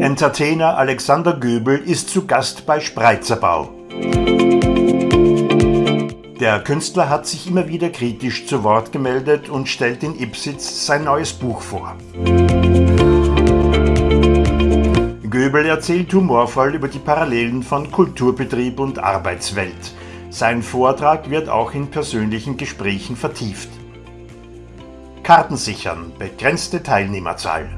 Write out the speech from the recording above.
Entertainer Alexander Göbel ist zu Gast bei Spreizerbau. Der Künstler hat sich immer wieder kritisch zu Wort gemeldet und stellt in Ipsitz sein neues Buch vor. Göbel erzählt humorvoll über die Parallelen von Kulturbetrieb und Arbeitswelt. Sein Vortrag wird auch in persönlichen Gesprächen vertieft. Karten sichern, begrenzte Teilnehmerzahl.